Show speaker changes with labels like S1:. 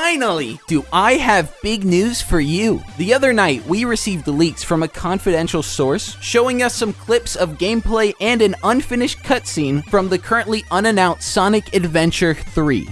S1: Finally! Do I have big news for you? The other night, we received leaks from a confidential source showing us some clips of gameplay and an unfinished cutscene from the currently unannounced Sonic Adventure 3.